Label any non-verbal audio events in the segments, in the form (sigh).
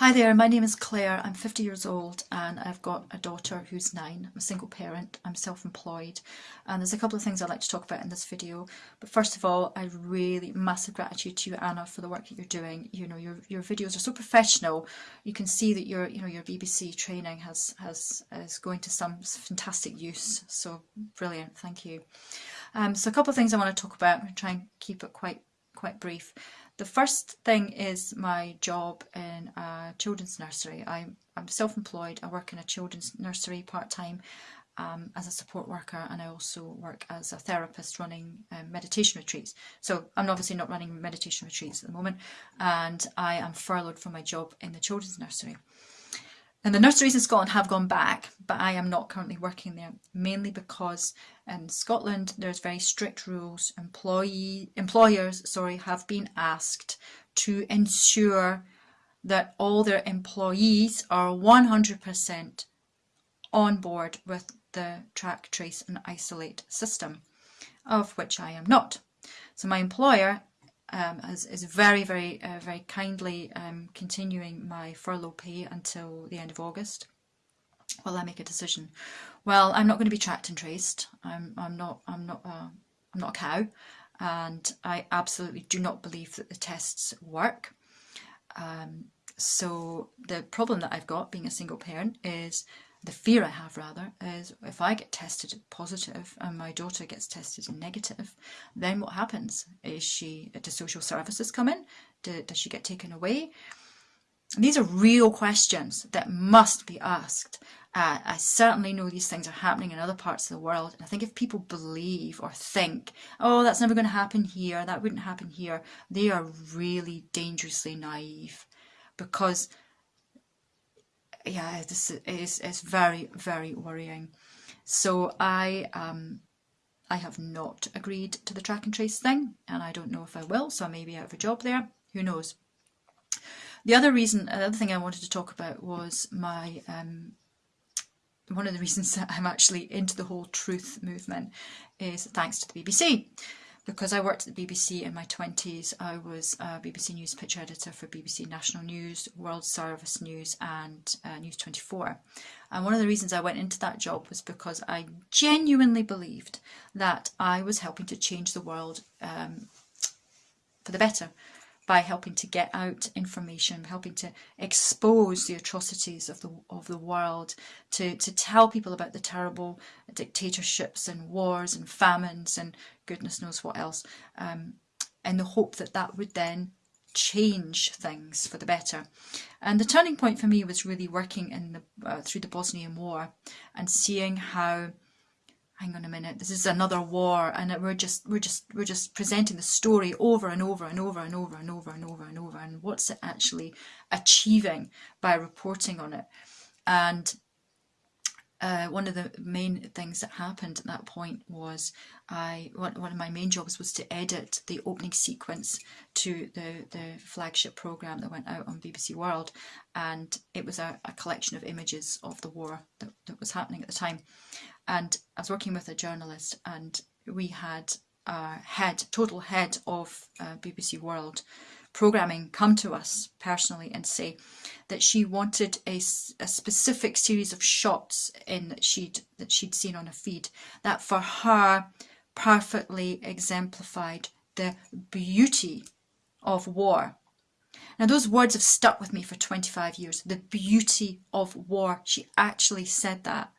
Hi there, my name is Claire. I'm 50 years old and I've got a daughter who's nine. I'm a single parent, I'm self-employed and there's a couple of things I'd like to talk about in this video. But first of all, I really massive gratitude to you Anna for the work that you're doing. You know, your your videos are so professional. You can see that your you know your BBC training has has is going to some fantastic use. So brilliant, thank you. Um, so a couple of things I want to talk about. To try and keep it quite quite brief. The first thing is my job in a children's nursery. I'm, I'm self-employed, I work in a children's nursery part-time um, as a support worker and I also work as a therapist running um, meditation retreats. So I'm obviously not running meditation retreats at the moment and I am furloughed from my job in the children's nursery. And the nurseries in Scotland have gone back, but I am not currently working there, mainly because in Scotland there's very strict rules. Employee employers, sorry, have been asked to ensure that all their employees are 100% on board with the track, trace and isolate system, of which I am not. So my employer um, is, is very, very, uh, very kindly um, continuing my furlough pay until the end of August while I make a decision. Well, I'm not going to be tracked and traced. I'm, I'm not, I'm not, a, I'm not a cow, and I absolutely do not believe that the tests work. Um, so the problem that I've got being a single parent is the fear I have rather is if I get tested positive and my daughter gets tested negative, then what happens? Is she, do social services come in? Do, does she get taken away? These are real questions that must be asked. Uh, I certainly know these things are happening in other parts of the world. And I think if people believe or think, oh, that's never going to happen here, that wouldn't happen here, they are really dangerously naive because yeah, this is it's very very worrying. So I um I have not agreed to the track and trace thing, and I don't know if I will. So I may be out of a job there. Who knows? The other reason, the other thing I wanted to talk about was my um, one of the reasons that (laughs) I'm actually into the whole truth movement is thanks to the BBC because I worked at the BBC in my 20s, I was a BBC News picture editor for BBC National News, World Service News and uh, News 24. And one of the reasons I went into that job was because I genuinely believed that I was helping to change the world um, for the better by helping to get out information, helping to expose the atrocities of the of the world, to, to tell people about the terrible dictatorships and wars and famines and goodness knows what else, um, in the hope that that would then change things for the better. And the turning point for me was really working in the uh, through the Bosnian War and seeing how hang on a minute, this is another war, and we're just we're just we're just presenting the story over and over and over and over and over and over and over, and what's it actually achieving by reporting on it? And uh, one of the main things that happened at that point was I one, one of my main jobs was to edit the opening sequence to the the flagship program that went out on BBC World, and it was a, a collection of images of the war that, that was happening at the time, and I was working with a journalist and we had a head, total head of uh, BBC World programming come to us personally and say that she wanted a, a specific series of shots in that she'd that she'd seen on a feed that for her perfectly exemplified the beauty of war. Now those words have stuck with me for 25 years. The beauty of war. She actually said that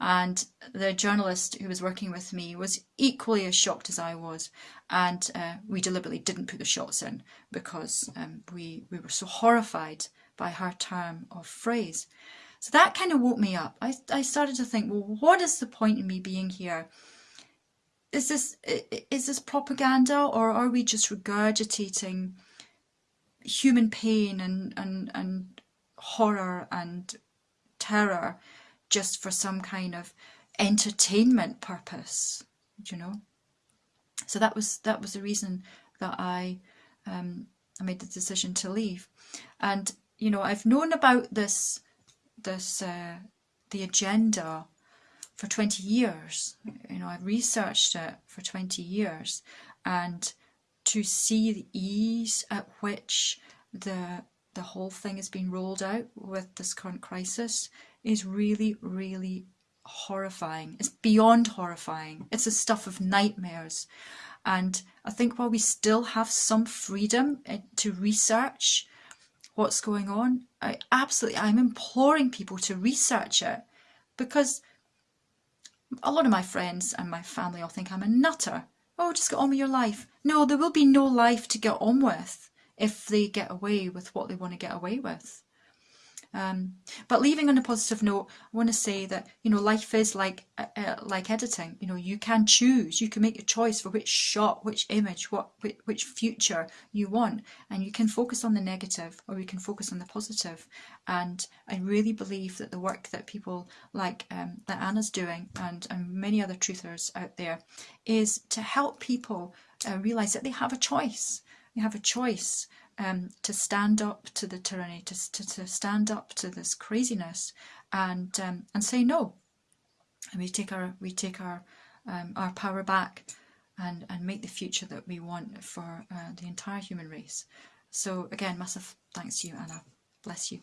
and the journalist who was working with me was equally as shocked as I was and uh, we deliberately didn't put the shots in because um, we, we were so horrified by her term of phrase. So that kind of woke me up. I, I started to think, well, what is the point in me being here? Is this, is this propaganda or are we just regurgitating human pain and, and, and horror and terror just for some kind of entertainment purpose, you know. So that was that was the reason that I um, I made the decision to leave, and you know I've known about this this uh, the agenda for 20 years. You know I've researched it for 20 years, and to see the ease at which the the whole thing has been rolled out with this current crisis is really, really horrifying. It's beyond horrifying. It's the stuff of nightmares. And I think while we still have some freedom eh, to research what's going on, I absolutely, I'm imploring people to research it because a lot of my friends and my family all think I'm a nutter. Oh, just get on with your life. No, there will be no life to get on with if they get away with what they want to get away with. Um, but leaving on a positive note, I want to say that you know life is like uh, uh, like editing. You know you can choose, you can make a choice for which shot, which image, what which, which future you want, and you can focus on the negative or you can focus on the positive. And I really believe that the work that people like um, that Anna's doing and and many other truthers out there is to help people uh, realize that they have a choice. They have a choice um, to stand up to the tyranny, to, to, to stand up to this craziness and um, and say no. And we take our we take our um, our power back and, and make the future that we want for uh, the entire human race. So again, massive thanks to you, Anna. Bless you.